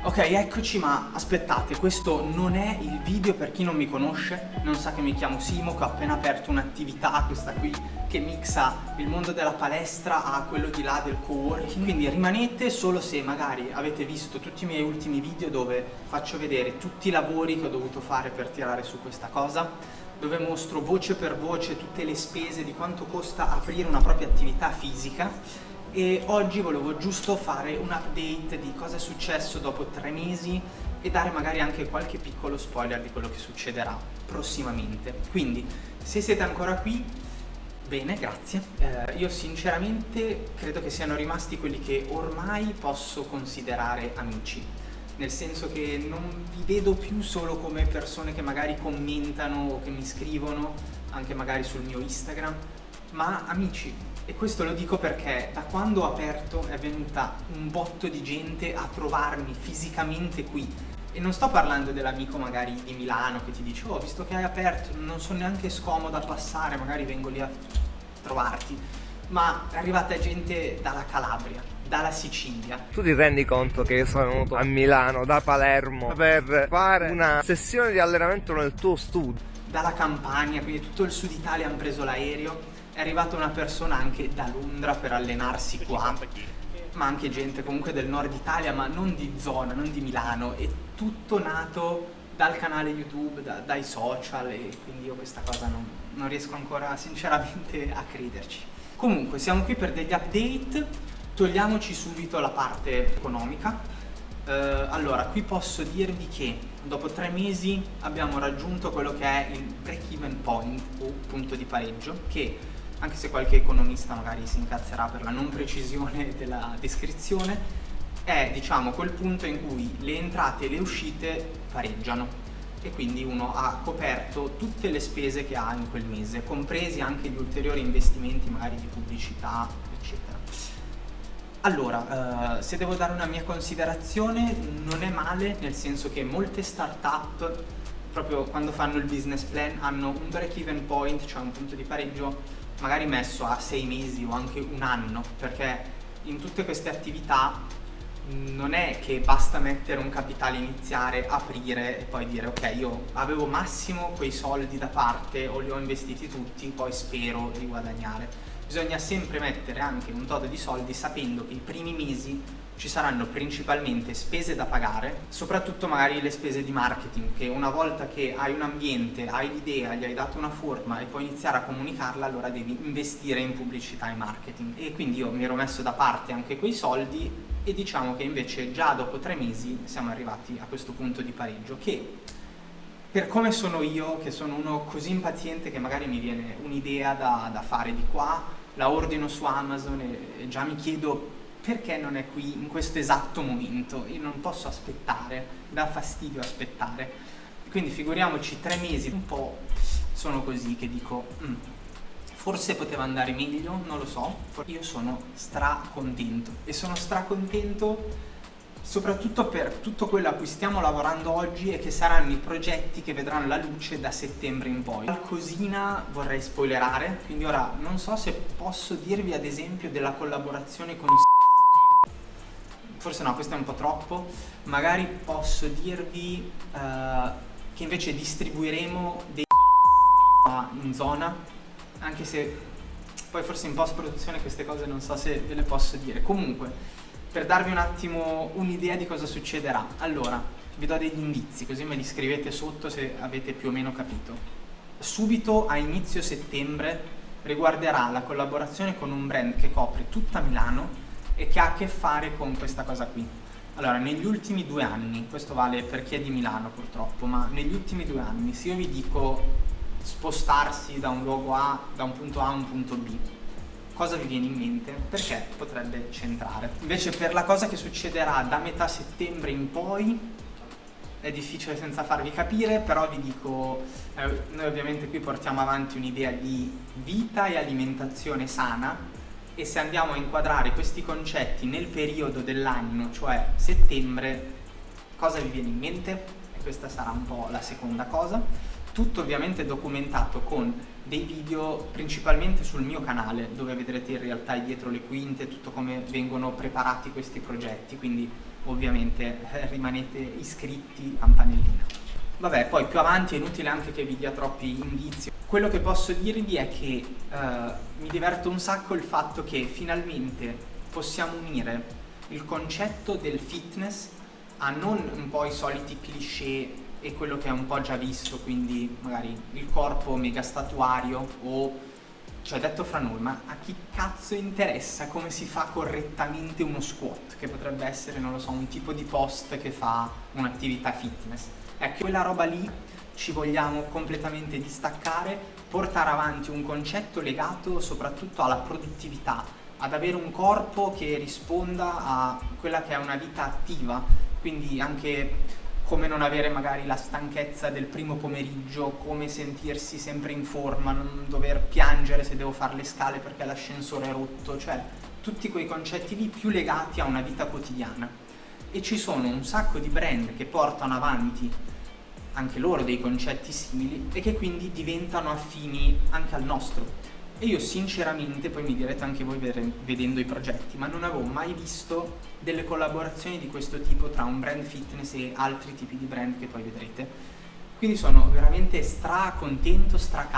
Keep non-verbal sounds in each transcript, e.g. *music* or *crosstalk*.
Ok, eccoci, ma aspettate, questo non è il video per chi non mi conosce, non sa che mi chiamo Simo, che ho appena aperto un'attività, questa qui, che mixa il mondo della palestra a quello di là del co-working, quindi rimanete solo se magari avete visto tutti i miei ultimi video dove faccio vedere tutti i lavori che ho dovuto fare per tirare su questa cosa, dove mostro voce per voce tutte le spese di quanto costa aprire una propria attività fisica e oggi volevo giusto fare un update di cosa è successo dopo tre mesi e dare magari anche qualche piccolo spoiler di quello che succederà prossimamente. Quindi, se siete ancora qui, bene, grazie. Eh, io sinceramente credo che siano rimasti quelli che ormai posso considerare amici, nel senso che non vi vedo più solo come persone che magari commentano o che mi scrivono, anche magari sul mio Instagram, ma amici, e questo lo dico perché da quando ho aperto è venuta un botto di gente a trovarmi fisicamente qui. E non sto parlando dell'amico magari di Milano che ti dice oh visto che hai aperto non sono neanche scomoda a passare, magari vengo lì a trovarti. Ma è arrivata gente dalla Calabria, dalla Sicilia. Tu ti rendi conto che io sono venuto a Milano da Palermo per fare una sessione di allenamento nel tuo studio? Dalla Campania, quindi tutto il sud Italia hanno preso l'aereo è arrivata una persona anche da Londra per allenarsi qua ma anche gente comunque del nord Italia ma non di zona, non di Milano è tutto nato dal canale YouTube, da, dai social e quindi io questa cosa non, non riesco ancora sinceramente a crederci. Comunque siamo qui per degli update togliamoci subito la parte economica. Uh, allora qui posso dirvi che dopo tre mesi abbiamo raggiunto quello che è il break even point o punto di pareggio che anche se qualche economista magari si incazzerà per la non precisione *laughs* della descrizione, è diciamo quel punto in cui le entrate e le uscite pareggiano e quindi uno ha coperto tutte le spese che ha in quel mese, compresi anche gli ulteriori investimenti magari di pubblicità, eccetera. Allora, eh, se devo dare una mia considerazione, non è male, nel senso che molte start-up, proprio quando fanno il business plan, hanno un break-even point, cioè un punto di pareggio magari messo a sei mesi o anche un anno, perché in tutte queste attività non è che basta mettere un capitale iniziare, aprire e poi dire ok io avevo massimo quei soldi da parte o li ho investiti tutti, poi spero di guadagnare. Bisogna sempre mettere anche un tot di soldi sapendo che i primi mesi ci saranno principalmente spese da pagare, soprattutto magari le spese di marketing, che una volta che hai un ambiente, hai l'idea, gli hai dato una forma e puoi iniziare a comunicarla, allora devi investire in pubblicità e marketing. E quindi io mi ero messo da parte anche quei soldi e diciamo che invece già dopo tre mesi siamo arrivati a questo punto di pareggio che per come sono io, che sono uno così impaziente che magari mi viene un'idea da, da, fare di qua, la ordino su Amazon e, e già mi chiedo perché non è qui in questo esatto momento? Io non posso aspettare, dà fastidio aspettare. Quindi figuriamoci tre mesi, un po' sono così che dico, mm, forse poteva andare meglio, non lo so. Io sono stracontento e sono stracontento soprattutto per tutto quello a cui stiamo lavorando oggi e che saranno i progetti che vedranno la luce da settembre in poi. Qualcosina vorrei spoilerare, quindi ora non so se posso dirvi ad esempio della collaborazione con forse no, questo è un po' troppo, magari posso dirvi uh, che invece distribuiremo dei *laughs* in zona, anche se poi forse in post produzione queste cose non so se ve le posso dire. Comunque, per darvi un attimo un'idea di cosa succederà, allora vi do degli indizi così me li scrivete sotto se avete più o meno capito. Subito a inizio settembre riguarderà la collaborazione con un brand che copre tutta Milano e che ha a che fare con questa cosa qui. Allora, negli ultimi due anni, questo vale per chi è di Milano purtroppo, ma negli ultimi due anni, se io vi dico spostarsi da un luogo A, da un punto A a un punto B, cosa vi viene in mente? Perché potrebbe centrare. Invece per la cosa che succederà da metà settembre in poi, è difficile senza farvi capire, però vi dico, eh, noi ovviamente qui portiamo avanti un'idea di vita e alimentazione sana, e se andiamo a inquadrare questi concetti nel periodo dell'anno, cioè settembre, cosa vi viene in mente? E questa sarà un po' la seconda cosa. Tutto ovviamente documentato con dei video principalmente sul mio canale, dove vedrete in realtà dietro le quinte, tutto come vengono preparati questi progetti, quindi ovviamente eh, rimanete iscritti, campanellina. Vabbè, poi più avanti è inutile anche che vi dia troppi indizi. Quello che posso dirvi è che eh, mi diverto un sacco il fatto che finalmente possiamo unire il concetto del fitness a non un po' i soliti cliché e quello che è un po' già visto, quindi magari il corpo mega statuario o cioè detto fra noi, ma a chi cazzo interessa come si fa correttamente uno squat, che potrebbe essere, non lo so, un tipo di post che fa un'attività fitness. Ecco, quella roba lì ci vogliamo completamente distaccare, portare avanti un concetto legato soprattutto alla produttività, ad avere un corpo che risponda a quella che è una vita attiva, quindi anche come non avere magari la stanchezza del primo pomeriggio, come sentirsi sempre in forma, non dover piangere se devo fare le scale perché l'ascensore è rotto, cioè tutti quei concetti lì più legati a una vita quotidiana. E ci sono un sacco di brand che portano avanti anche loro dei concetti simili e che quindi diventano affini anche al nostro. E io sinceramente, poi mi direte anche voi vedendo i progetti, ma non avevo mai visto delle collaborazioni di questo tipo tra un brand fitness e altri tipi di brand che poi vedrete. Quindi sono veramente stra contento, stra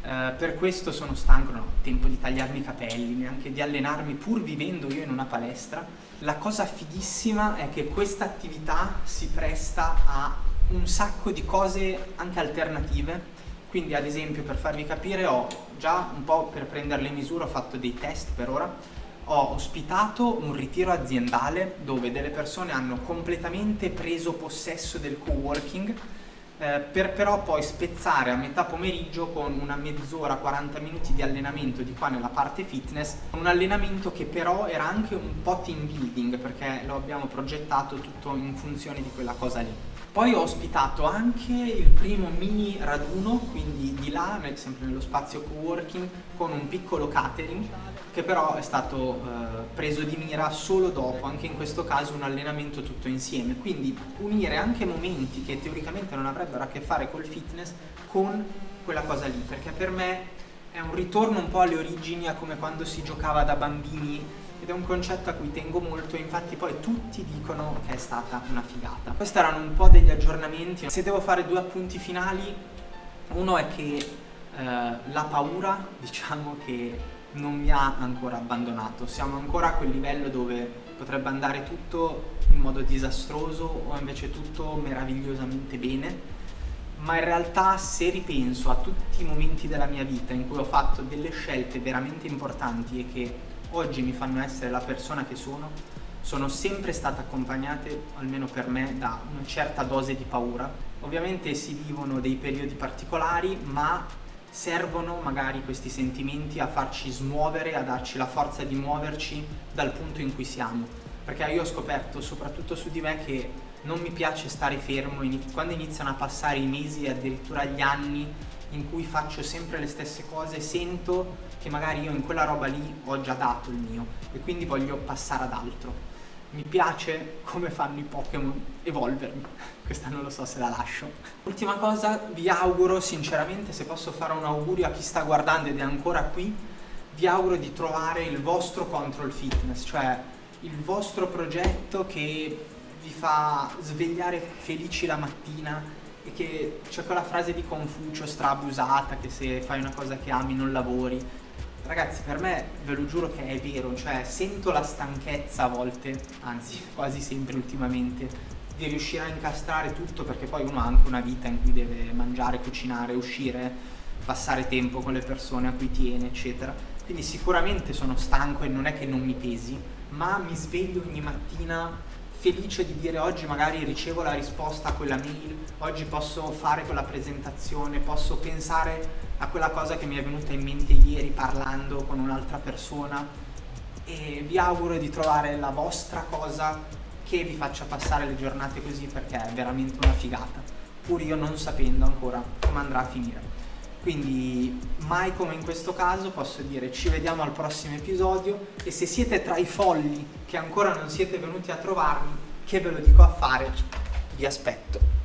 eh, per questo sono stanco, non ho tempo di tagliarmi i capelli, neanche di allenarmi pur vivendo io in una palestra. La cosa fighissima è che questa attività si presta a un sacco di cose anche alternative. Quindi ad esempio per farvi capire ho già un po' per prendere le misure ho fatto dei test per ora, ho ospitato un ritiro aziendale dove delle persone hanno completamente preso possesso del co-working eh, per però poi spezzare a metà pomeriggio con una mezz'ora, 40 minuti di allenamento di qua nella parte fitness, un allenamento che però era anche un po' team building perché lo abbiamo progettato tutto in funzione di quella cosa lì. Poi ho ospitato anche il primo mini raduno, quindi di là, sempre nello spazio co-working, con un piccolo catering, che però è stato eh, preso di mira solo dopo, anche in questo caso un allenamento tutto insieme. Quindi unire anche momenti che teoricamente non avrebbero a che fare col fitness con quella cosa lì, perché per me è un ritorno un po' alle origini, a come quando si giocava da bambini ed è un concetto a cui tengo molto infatti poi tutti dicono che è stata una figata. Questi erano un po' degli aggiornamenti. Se devo fare due appunti finali, uno è che eh, la paura, *laughs* diciamo che non mi ha ancora abbandonato. Siamo ancora a quel livello dove potrebbe andare tutto in modo disastroso o invece tutto meravigliosamente bene ma in realtà se ripenso a tutti i momenti della mia vita in cui ho fatto delle scelte veramente importanti e che oggi mi fanno essere la persona che sono, sono sempre state accompagnate, almeno per me, da una certa dose di paura. Ovviamente si vivono dei periodi particolari, ma servono magari questi sentimenti a farci smuovere, a darci la forza di muoverci dal punto in cui siamo. Perché io ho scoperto, soprattutto su di me, che non mi piace stare fermo, quando iniziano a passare i mesi e addirittura gli anni in cui faccio sempre le stesse cose, sento che magari io in quella roba lì ho già dato il mio e quindi voglio passare ad altro. Mi piace come fanno i Pokémon evolvermi, *laughs* questa non lo so se la lascio. Ultima cosa, vi auguro sinceramente, se posso fare un augurio a chi sta guardando ed è ancora qui, vi auguro di trovare il vostro control fitness, cioè il vostro progetto che vi fa svegliare felici la mattina e che c'è quella frase di Confucio strabusata che se fai una cosa che ami non lavori Ragazzi, per me ve lo giuro che è vero, cioè sento la stanchezza a volte, anzi *laughs* quasi sempre ultimamente, di riuscire a incastrare tutto perché poi uno ha anche una vita in cui deve mangiare, cucinare, uscire, passare tempo con le persone a cui tiene, eccetera. Quindi sicuramente sono stanco e non è che non mi pesi, ma mi sveglio ogni mattina felice di dire oggi magari ricevo la risposta a quella mail, oggi posso fare quella presentazione, posso pensare a quella cosa che mi è venuta in mente ieri parlando con un'altra persona e vi auguro di trovare la vostra cosa che vi faccia passare le giornate così perché è veramente una figata, pur io non sapendo ancora come andrà a finire. Quindi mai come in questo caso posso dire ci vediamo al prossimo episodio e se siete tra i folli che ancora non siete venuti a trovarmi, che ve lo dico a fare, vi aspetto.